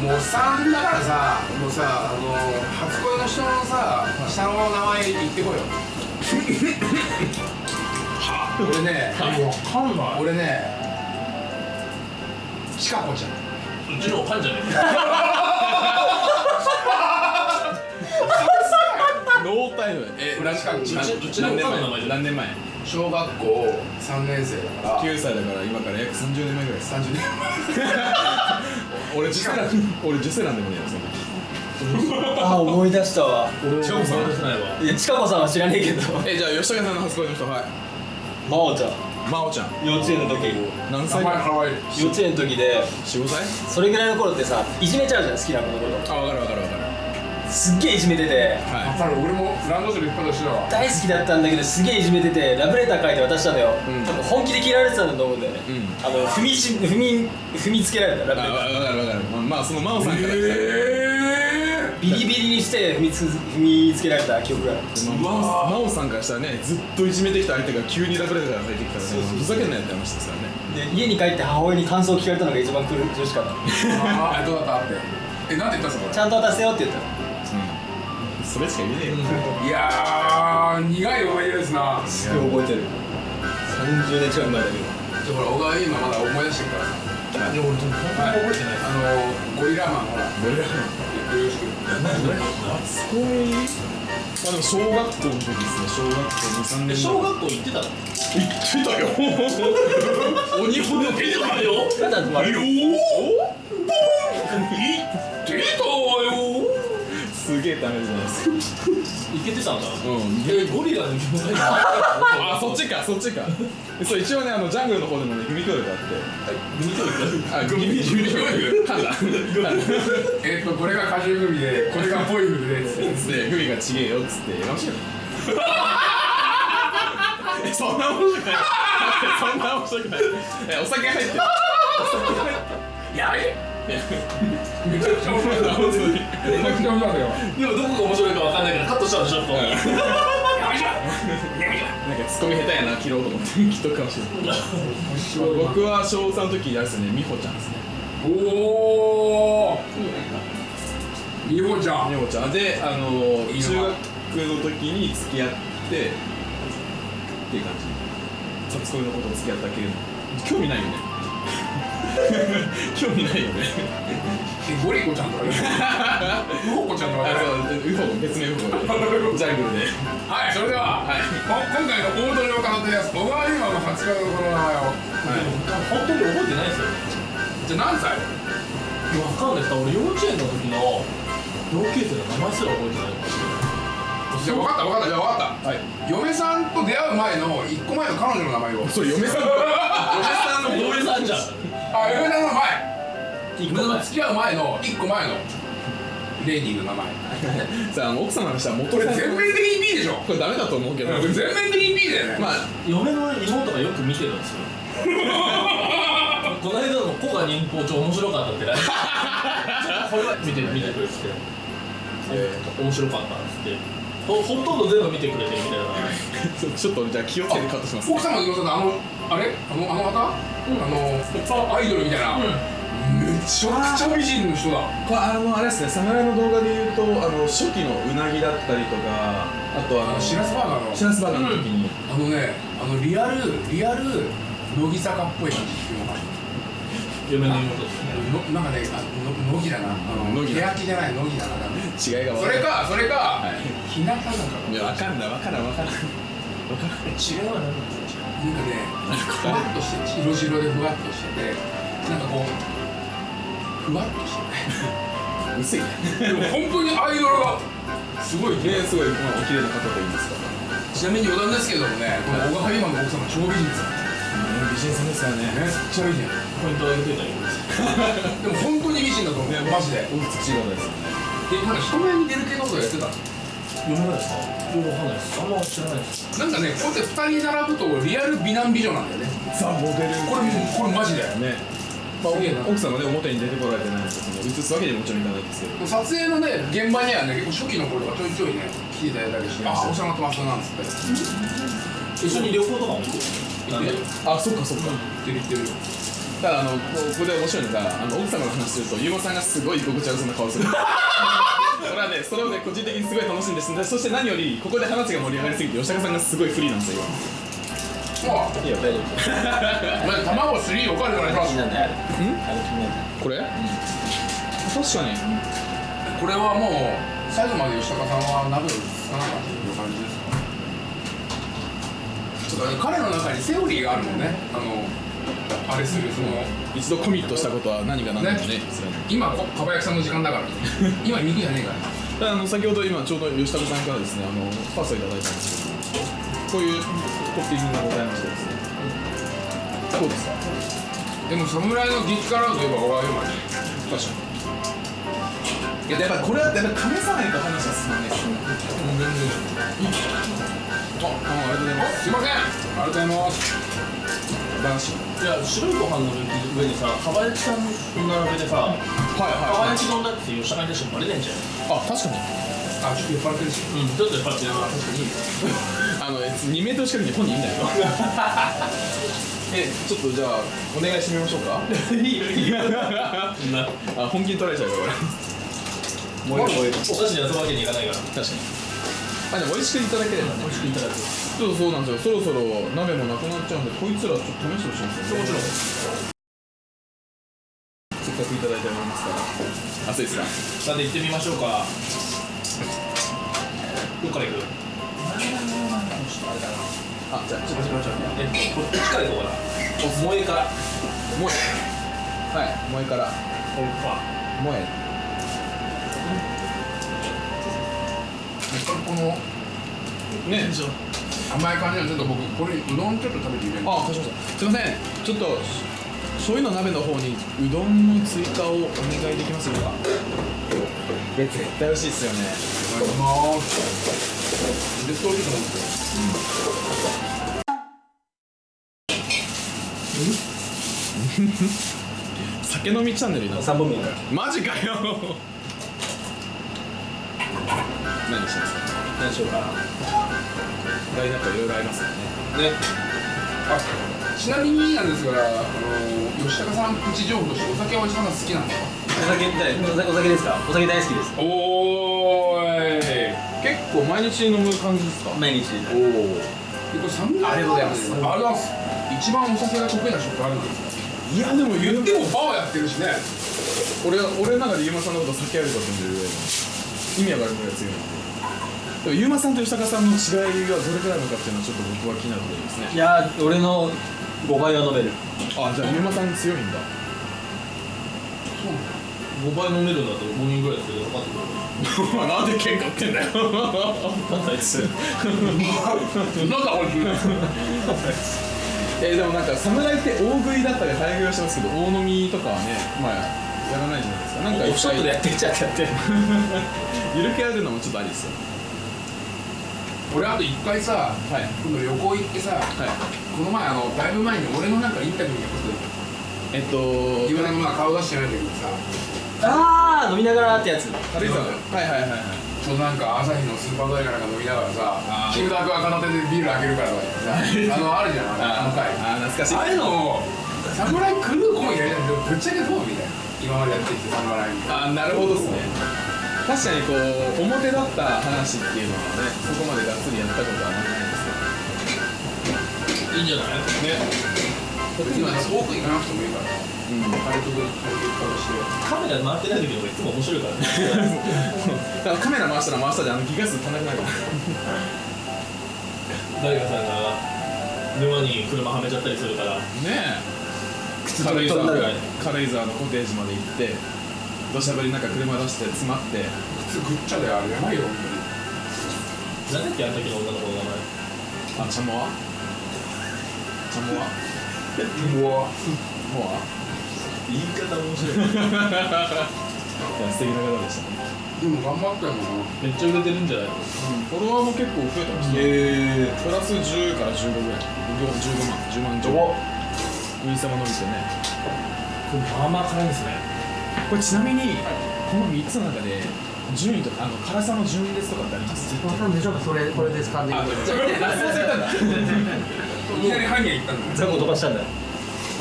もうおっさんだからさもうさあの初恋の人のさ下の名前言ってこいよ。[laughs] 俺ね分かんない。俺ねちかこちゃん。うちのおかんじゃねえ [laughs] ノータイム。え裏近くうちのおかんの名前何年前？小学校3年生だから。9歳だから今から約30年前ぐらいです。30年 [laughs] 俺受精卵俺受精卵でもねえよそんなあ思い出したわ。俺も思い出せないわいやちかこさんは知らねえけど。えじゃあ吉高さんの初恋の人はい。真央ちゃん。真央ちゃん。幼稚園の時。名何歳前か幼稚園の時で。45歳？それぐらいの頃ってさいじめちゃうじゃん好きな子のことあ分かる分かる分かるすっげえいじめてて。は分かる。俺もランドセル引っ張ったしてたわ。大好きだったんだけどすげえいじめててラブレター書いて渡したのよ、うん。多分本気で嫌われてたんだと思うんだよね、うん。あの踏みし踏み踏みつけられたラブあレター。分かる分かるまあまあその真央さんからえビリビリにして踏みつ踏みつけられた記憶がある。まあ真央さんからしたらねずっといじめてきた相手が急にラブレターが入ってきたらねふざけんなよって話ですからね。で家に帰って母親に感想を聞かれたのが一番苦しかったー、[laughs] あどうだった？ってえなんて言ったんですちかゃんと渡せよって言ったの。うんそれしか言えねえよ。いやー苦い思い出ですな。すごい覚えてる。30年近く前だけど。じゃあほら小川今まだ思い出してるからさ。い。や俺でも本当に覚えてない。あのゴリラマンほらゴリラマン。よろしく初恋あでも小学校の時ですね小学校23年小学校行ってたの。行ってたよ。鬼ほど行ってたよただまあよー出たわよすげえダメじゃないですか行けてたんだ。うん。えゴリラの気持ちあそっちかそっちか。そう一応ねあのジャングルの方でもね組教育があって。組教育あ組組教育判断えっとこれが果汁グミでこれがポイフルでつってで、ふみがちげえよっつってやかましいそんな面白くないそんな面白くないえお酒入ってるやれめちゃくちゃ面白いな本当に。めちゃくちゃ面白いよでもどこが面白いかわかんないからカットしたんでしょこうやめちゃやめちゃなんかツッコミ下手やな切ろうと思って切っとくかもしれない僕は小3の時あれですね美穂ちゃんですね。おおみほちゃん。美穂ちゃん。であのいいの中学の時に付き合ってっていう感じ初恋のことを付き合ったけど興味ないよね [laughs] 興味ないよね。えゴリコちゃんとかね。[laughs] ウホコちゃんとかね。あそうウフォ別名ウフォでジャングルで。はいそれでは、はい。こ今回の大鳥を飾ってるやつ小川優馬の初恋のこの名前を本当に覚えてないですよ。じゃあ何歳？わかんないです。俺幼稚園の時の同級生の名前すら覚えてない。じゃあ分かった分かった。じゃあ分かった。はい。嫁さんと出会う前の一個前の彼女の名前を。そう嫁さん。[laughs] 嫁さんの嫁さんじゃんあ嫁さんの前。一個前。嫁さんと付き合う前の一個前の。レディーの名前。[laughs] さあ奥様からしたら元これ全面的に B でしょ。これダメだと思うけど。これ全面的に B だよね、まあ嫁の妹がよく見てるんですよ。[laughs] この間も古賀忍法帳面白かったって LINE これは見て見てくれてて、えー、面白かったっつって。ほほとんど全部見てくれてるみたいな [laughs] ちょっとじゃあ気をつけてカットします。奥様の妹さんあのあれあのあの方、あのアイドルみたいな、めちゃくちゃ美人の人だ。これあのあれですね侍の動画で言うとあの初期のうなぎだったりとかあとあのシラスバーガーの。シラスバーガーの時に、あのねあのリアルリアル乃木坂っぽい感じっていうのかな。嫁の妹ですね。のなんかねあの乃木だな。あの乃木じゃない乃木だな。違いがそれかそれか、はい。日向なんかいやわかんないわからんわか違いは何なんですかなんかねふわっとして白白でふわっとしててなんかこうふわっとして。うせい。ねてでも本当にアイドルがすごいねすごい、まあ、お綺麗な方といいますか？ちなみに余談ですけどもねこの小川今の奥様超美人ですよ本美人さんですからねめっちゃ美人ポイント上げといたらいいです [laughs] でも本当に美人だと思う。マジで。お美しい方ですよねえなんか人前に出る系のことやってた読めないですか？よくわかんないです。あんま知らないです。なんかねこうやって二人並ぶとリアル美男美女なんだよね。ザ・モデル。これこれマジでね。まあ、奥さんはね表に出てこられてないのでその映すわけにももちろんいかないですけど。撮影のね現場にはね結構初期の頃とかちょいちょいね来ていただいたりして「あお世話になってます」なんつって一緒に旅行とかも行く？なんであそっかそっか。言ってる言ってるただあのここで面白いのがあの奥様の話するとゆうまさん。がすごい居心地悪そうな顔するそれはねそれをね個人的にすごい楽しんでですそして何よりここで話が盛り上がりすぎて吉高さんがすごい不利なんですよ。もいいよ大丈夫。うまず卵3おかわりお願いしますなん？だよあれあれ気になるこれ、確かに。これはもう最後まで吉高さんは鍋をつかなかったという感じですかちょっとね彼の中にセオリーがあるもんね。あのあれするその一度コミットしたことは何が何でもねね今こかば焼きさんの時間だから。今肉じゃねえから。[laughs] あの先ほど今ちょうど吉高さんからですねあのパスをいただいたんですけどこういうトッピングがございましてですね。どうですか？でも侍の激辛といえばおわよまで確かに。いややっぱこれはやっぱ試さないと話は進まないですよね。もう全然。あありがとうございます。すいません。ありがとうございますいや白いご飯の上にさかば焼きさんの並べてさはいはいはい。焼き丼だって吉高に対してバレねえんじゃん。あ確かに。あちょっと酔っ払ってるし。うんちょっとやっぱり確かに。あの2メートル近くに本人いんだよえちょっとじゃあお願いしてみましょうか。いいよいいよ。[laughs] な。あ本気に取られちゃうからこれもうお菓子で遊ぶわけにいかないから。確かに。あでも美味しくいただければね。美味しくいただくちょっとそうなんですよ。そろそろ鍋もなくなっちゃうんでこいつらちょっと試してほしいんですよ、ね、もちろんせっかくいただいておりますから熱いですかさて行ってみましょうか。どっから行く？あじゃあちょっとしましょうえっとこっちから行こうかな。萌えから。萌え。はい萌えから。萌え。このね甘い感じはちょっと僕これうどんちょっと食べてみてあ、かしました。すみません。ちょっと醤油の鍋の方にうどんの追加をお願いできますでしょうか。絶対美味しいですよね。お願いします絶対美味しいと思うんですよ酒飲みチャンネルになった。3本目マジかよ。何しますか？何しようかなラインナップいろいろありますよね。ね。あちなみになんですがあの吉高さんプチ情報としてお酒は吉高さん好きなんですか？お酒お酒お酒ですか？お酒大好きです。おーい。結構毎日飲む感じですか？毎日。おおこれサムありがとうございます。ありがとうございます。一番お酒が得意な職あるんですか？いやでも言言ってもバーやってるしね。俺は俺の中でゆうまさんのこと酒あるかと思ってるぐらいの意味わかるぐらい強いでもゆうまさんと吉高さんの違いがどれくらいなのかっていうのはちょっと僕は気になるところですね。いやー俺の5倍は飲める。あじゃあゆうまさん強いんだ。5倍飲めるんだったら5人ぐらいですけど分かってくる。[laughs] なんで喧嘩売ってんだよ。なんだあいつなんだこいつ。[laughs] えーでもなんか侍って大食いだったり早食いはしてますけど大飲みとかはねまあやらないじゃないですか。なんかオフショットでやってんじゃんってやって [laughs] ゆる気あるのもちょっとありですよ俺あと一回さはい。今度旅行行ってさはい。この前あのだいぶ前に俺のなんかインタビューにえっと自分のまあ顔出してないんだけどさ。ああ飲みながらってやつ。軽井沢はいはいはいはい。ちょなんか朝日のスーパードライかなんか飲みながらさキムタクが片手でビール開けるからさ [laughs] あのあるじゃんあのあの回。あー懐かしい。ああいうのを侍クルーコンやりたいけどぶっちゃけどうみたいな。今までやってきて侍みたいな。あーなるほどですね確かにこう表だった話っていうのはねそこまでがっつりやったことはないですいいんじゃないね特になん。か遠く行かなくてもいいからうん。軽く軽くカメラ回ってない時の方がいつも面白いからねだからカメラ回したら回したであのギガ数足んなくなる。から誰かさんが沼に車はめちゃったりする。からねえ軽井沢のコテージまで行って土砂降りなんか車出して詰まって靴ぐっちゃであれやばいよ本なんだっけあの時の女の子の名前？あチャモワチャモワうわも言い方面白い。う素敵な方でしたね。でも頑張ったよな。めっちゃ売れてるんじゃない？のフォロワーも結構増えてまし。たねえプラス10から15ぐらい。15万10万15万インスタも伸びてね。これまあまあ辛いんですねこれちなみにこの3つの中で順位とかあの辛さの順列とかってあります？わかんない。ちょそれこれですいきなりハニヤ行ったんだザコ飛ばしたんだ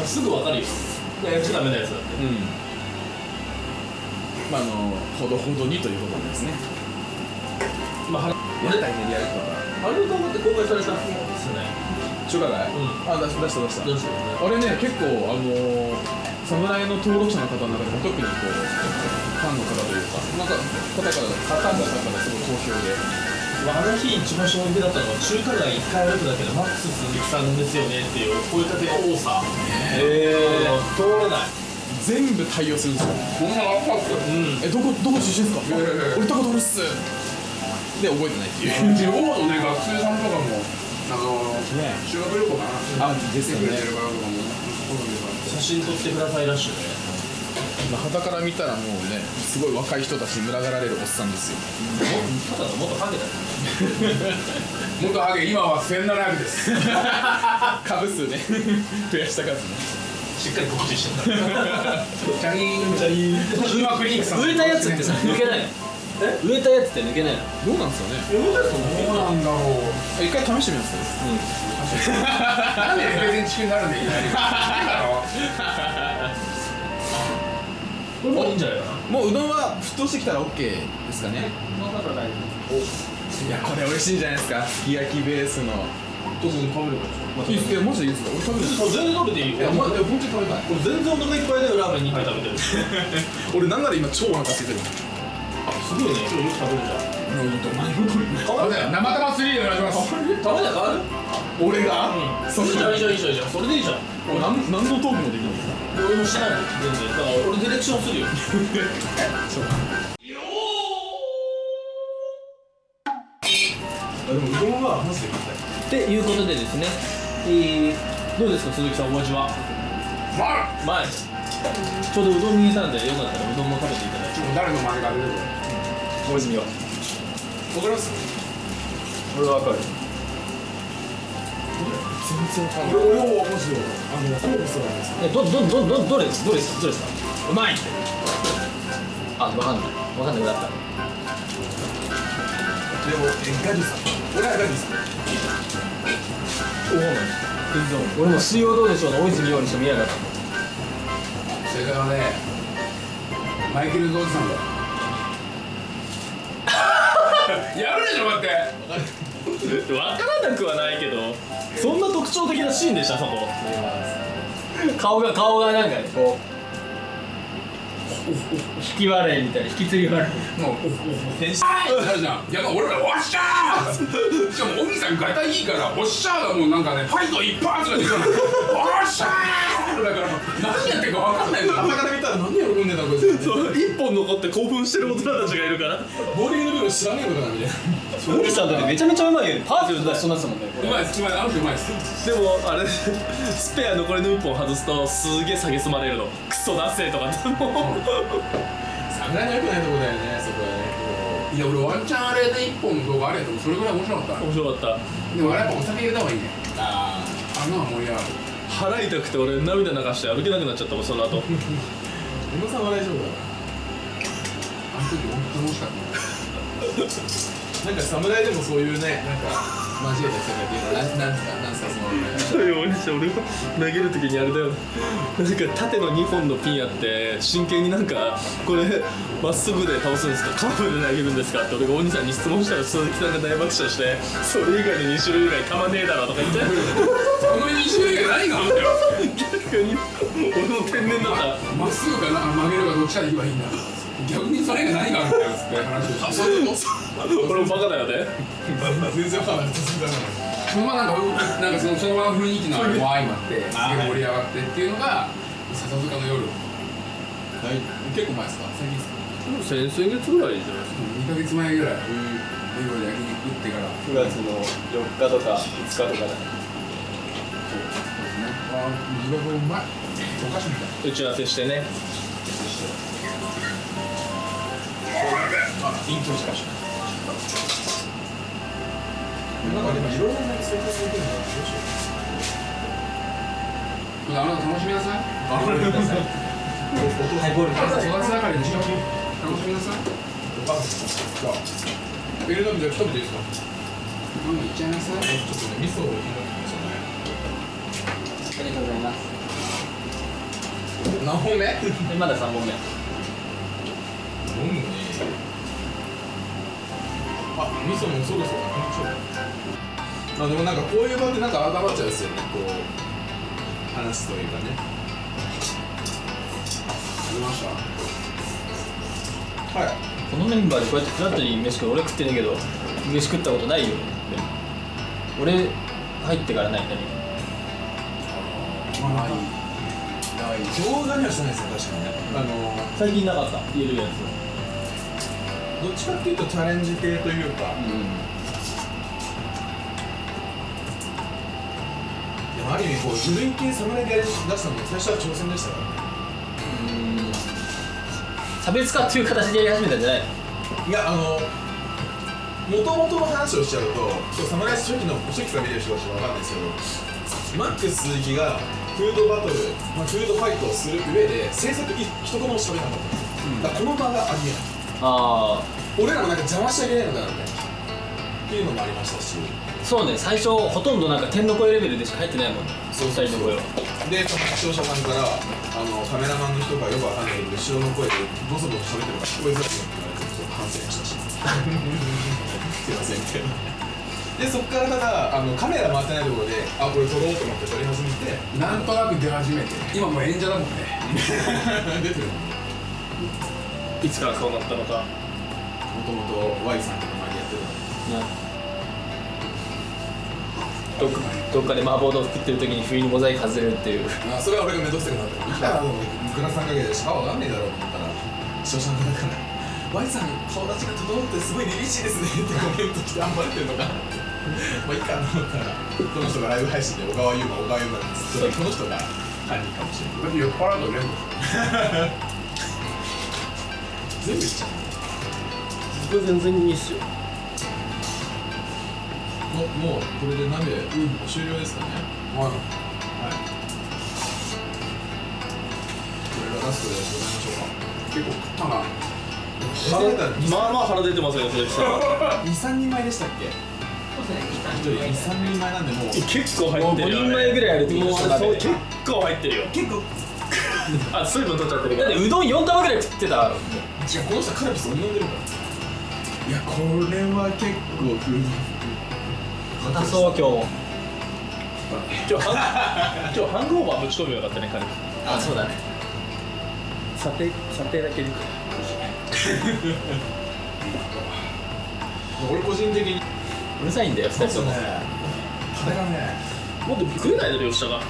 すぐわかるよ。いややっちゃダメなやつだってうん。まああのほどほどにということですね。まあはやとか。あれ動画って公開されたんですよね。中華街、うん。あ出し出した出した。どうしてもねあれね結構あのー、侍の登録者の方の中でも特にこうファンの方というかなんか方から方々からすごい好評でまああの日一番衝撃だったのは中華街一回歩くだけでマックス鈴木さんですよねっていう声かけの多さへあの通らない全部対応するんですよこんなのあったっけうん。えどこどこ出身ですか、いやいやいや。俺ことあるっす？で覚えてないっていう。地方のね学生さんとかもあのね。修学旅行かな。あですよね真撮ってくださいらしいね。まあ、旗から見たらもうねすごい若い人たちに群がられるおっさんですよ。ただの元ハゲだよ元ハゲ。今は1700です。[laughs] 株数ね。増やした数ねしっかり告知してたチャリンチャリン。今クリニックさん植えたやつってさ抜けないの？植えたやつって抜けないの？どうなんですかね。どうなんだろう。一回試してみますなんでレベル地区になるんだよいきなりだろこれもういいんじゃないかなもううどんは沸騰してきたら OK ですかね。いやこれ美味しいんじゃないですか。すき焼きベースの。特に食べるかいいっすよ。マジでいいですか俺食べる全然食べていいよいやま本当に食べたい俺全然お腹いっぱいでラーメン2杯食べてるす俺なんなら今超お腹空いてる。ごいね。今日よく食べるじゃん。う変わるじゃん生玉3でお願いします。食べたら変わる？俺が、うん。そういいじゃんいいじゃんいいじゃんいいじゃん。それでいいじゃん。俺なん何のトークもできない俺もしてないもん全然。だから俺ディレクションするよ。でもうどんはマジで食べたい。っていうことでですね、えーどうですか鈴木さんお味は？まあ前ちょうどうどん見えたんでよかったらうどんも食べていただいて。誰の真似が出てくる大泉はわかります？俺は分かる全然わかんない。俺俺はマジであのフォークスなんですえどどどどどれですどれですかどれですか？うまい。あ分かんない。分かんなくなった。でもえガジさん。俺はガジさん。おお全然俺も水曜どうでしょうの大泉洋にしか見えなかった。正解はねマイケル・ゾーズさんだ。[laughs] やるでしょ待って分からなくはないけどそんな特徴的なシーンでしたそこ顔が顔がなんかねこう引き笑いみたいな引きつり笑い。もう天使あるじゃんいや俺らおっしゃーしかも小木さんガタいいからおっしゃーがもうなんかねファイト一発が出てるのおっしゃーだから何やってるか分かんないの朝から見たら何喜んでんだこいつ一本残って興奮してる大人たちがいるからボーリングの部分知らねえことなんで小木さんだってめちゃめちゃうまいよ。ねパーフェクト出しそうになってたもんね。うまいです。うまいあの人うまいですでもあれスペア残りの1本外すとすげえ蔑まれるの。クソダッセーとかっても。[laughs] う侍の良くないとこだよねそこはねいや俺ワンチャンあれで一本の動画あれやとそれぐらい面白かった面白かったでもあれやっぱお酒入れた方がいいねああんなのは盛り上がる腹痛くて俺涙流して歩けなくなっちゃったもんその後。あ小野さんは大丈夫だ。あの時本当に楽しかったなんか侍でもそういうねなんか交えた人がっていうのはなんなんすかなんすかその俺が投げる時にあれだよなんか縦の2本のピンあって真剣になんかこれまっすぐで倒すんですかカーブで投げるんですかって俺が大西さんに質問したら鈴木さんが大爆笑してそれ以外の2種類以外たまねえだろとか言ってこの2種類が何があんだよ逆に俺も天然だったまっすぐかな曲げるかどっちかでいけばいいんだ逆にそれが何があるんだよって話をして俺もバカだよね。全然わかんない。続いたそのままなんかなんかそのその場の雰囲気のわーいもあってすげえ盛り上がってっていうのが笹塚の夜。はい。結構前ですか？最近ですか先々月ぐらいじゃないですか。2ヶ月前ぐらいレゴで焼肉食ってから。9月の4日とか5日とかだ。そうですね。あ地獄うまい。お菓子みたい打ち合わせして。ねあイントロしかしなんかでもいろいろな生活できるのどうしようあなた楽しみなさいあごめんなさいハイボール育ち盛りでしょ楽しみなさいお母さんじゃあビルドビじゃ一人でいいですかママ行っちゃいなさいちょっとね。味噌を入れてありがとうございます何本目まだ3本目飲むねあ味噌もそろそろまあでもなんかこういう場でなんか温まっちゃうんですよねこう話すというかね。ありましたはい。このメンバーでこうやってフラットに飯食う俺食ってねえけど飯食ったことないよ。でも俺入ってからない何まあい。い。動画にはしてないですね確かにね。あの最近なかった。言えるやつどっちかっていうとチャレンジ系というか、でもる意味こう自分系侍でやり出したのも最初は挑戦でしたからね。うん差別化っていう形でやり始めたんじゃないいやあのもともとの話をしちゃうと侍初期の初期から見てる人たちは分かんないですけどマックス鈴木がフードバトル、まあ、フードファイトをする上で制作い一言も喋らなかったんですよ、だからこの場がありえない。あ俺らもなんか邪魔しちゃいけないのかなみたいな。っていうのもありましたし。あそうね最初ほとんどなんか天の声レベルでしか入ってないもんねそう二人の声は。でその視聴者さんからあのカメラマンの人がよくわかんないけど後ろの声でボソボソ喋ってるから聞こえづらくなって言われてちょっと反省したし。すいませんみたいなでそっからただあのカメラ回ってないところであこれ撮ろうと思って撮り始めてなんとなく出始めて今もう演者だもんね。[laughs] 出てる。いつからそうなったのか。もともと Y さんとか前でやってたの。などっかどっかで麻婆豆腐食ってる時に不意にモザイク外れるっていう。あそれは俺が目指してくなったからいいだろうグラさんかけてしかわかんねえだろうと思ったら視聴者の方から「Y さん顔立ちが整ってすごい凛々しいですね」ってコメントして暴れてるのかまあいいかと思ったらこの人がライブ配信で小川優馬小川優馬なんですこの人が犯人かもしれないだって酔っ払うとね全部言っちゃう。僕全然いいっすよもうもうこれで鍋、終了ですかね。はい。はい。これがラストでございましょうか。結構食ったなまあまあ腹出てますよ鈴木さん。23人前でしたっけ？1人23人前なんでもう。結構入もう5ってるよ人前ぐらいあるってこともうでしょ鍋。そう結構入ってるよ。結構。[laughs] あ水分取っちゃってるからだってうどん4玉ぐらい食ってた。違うこの人カルピス飲んでるから。いやこれは結構食う硬そう今日。も今日ハン今日ハングオーバーぶち込めばよかったね彼。あそうだね。査定査定だけで俺個人的に。うるさいんだよ2人とも、タレがね。もっと食えないだろ吉田が。も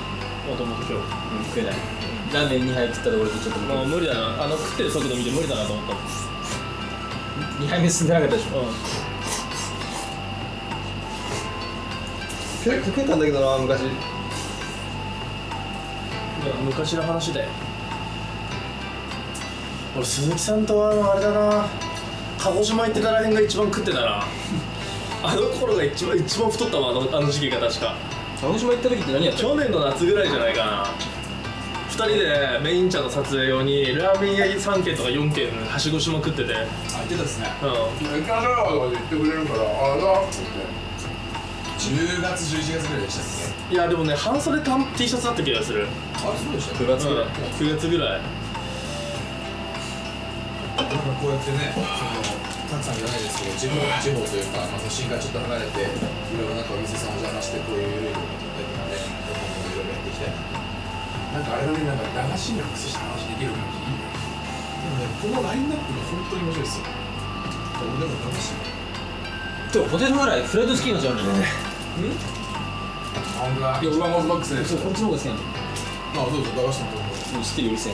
ともと今日。うん、食えない。ラーメン2杯食ったところでちょっと。もう無理だな。あの食ってる速度見て無理だなと思った。もん2杯目進んでなかったでしょ。うん結構食えたんだけどな昔。いや昔の話だよ。俺鈴木さんとはあのあれだな。鹿児島行ってたらへんが一番食ってたな。[laughs] あの頃が一番一番太ったわあのあの時期が確か。鹿児島行った時って何やったの去年の夏ぐらいじゃないかな。2人でメイン茶の撮影用にラーメン屋3軒とか4軒はしごしまくってて。うんあ言ってたですね。行きましょうよとか言ってくれるからああだって10月11月ぐらいでしたっいやでもね半袖タン T シャツだった気がする。けあそうでしたっけ？9月ぐらい、9月ぐらい。なんかこうやってねそのたくさんじゃないですけど地方地方というか、まあ、都心からちょっと離れていろいろなんかお店さんお邪魔してこういう緩いところだったりとかねいろいろやっていきたいななんかあれだねなんか駄菓子にアクセスした話できる感じいいねでもねこのラインナップが本当に面白いですよ。俺でも駄菓子でもポテトフライフライドチキンのじゃんねあ本当だいや俺はモスマックスですこっちの方が好きなあどうぞ駄菓子のところもう知ってるようるせえ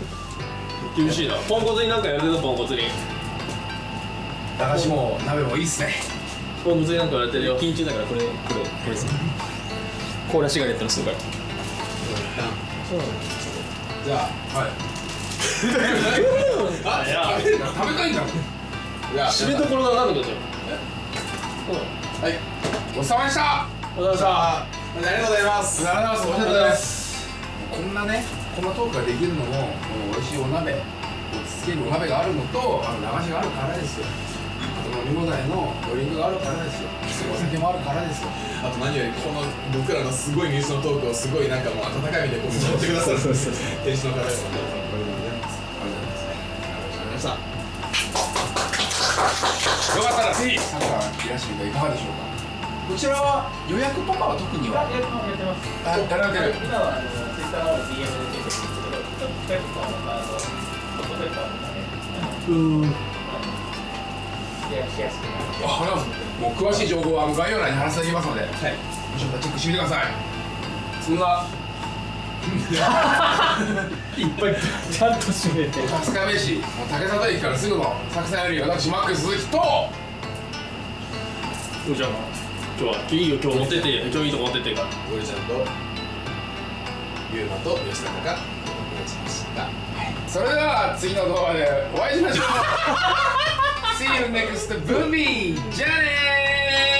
[laughs] 厳しいな。ポンコツになんかやるけどポンコツに。駄菓子も鍋もいいっすね。ポンコツになんかやられてるよ。緊中だからこれこれこれです。ねコーラシガレットのするからじゃあはい。あいや食べたいんだ。じゃあ締めどころがなくですよはい。ごちそうさまでした。おはようございました。ありがとうございます。ありがとうございます。ありがとうございますこんなねこんなトークができるのもこの美味しいお鍋落ち着けるお鍋があるのとあの流しがあるからですよ。あと飲み放題のドリンクがあるからですよ。お酒もあるからですよ。あと何よりこの僕らのすごいニュースのトークをすごいなんかもう温かい目でこう見守ってくださる。[laughs] 店主の方ですかったらぜひサッカーいらっしゃるいかがでしょうか？こちらは予約とかは特には？やってますあやられてる今はあのツイッターの DM でチェックしてるんですけどちょっと近いとこはあのホットペッパーとかねうんシェアしやすくなる。あありがとうございます。もう詳しい情報はあの概要欄に貼らせておきますので、はい、よかったらチェックしてみてください。そんないっぱいちゃんと締めて。春日部市もう竹里駅からすぐの作さんより私マックス鈴木と。じゃあ今日はいいよ今日持ってって今日いいとこ持ってってか。らゴリちゃんとゆうまと吉高がお送りしました。それでは次の動画でお会いしましょう。[laughs] See you next movie じゃあねー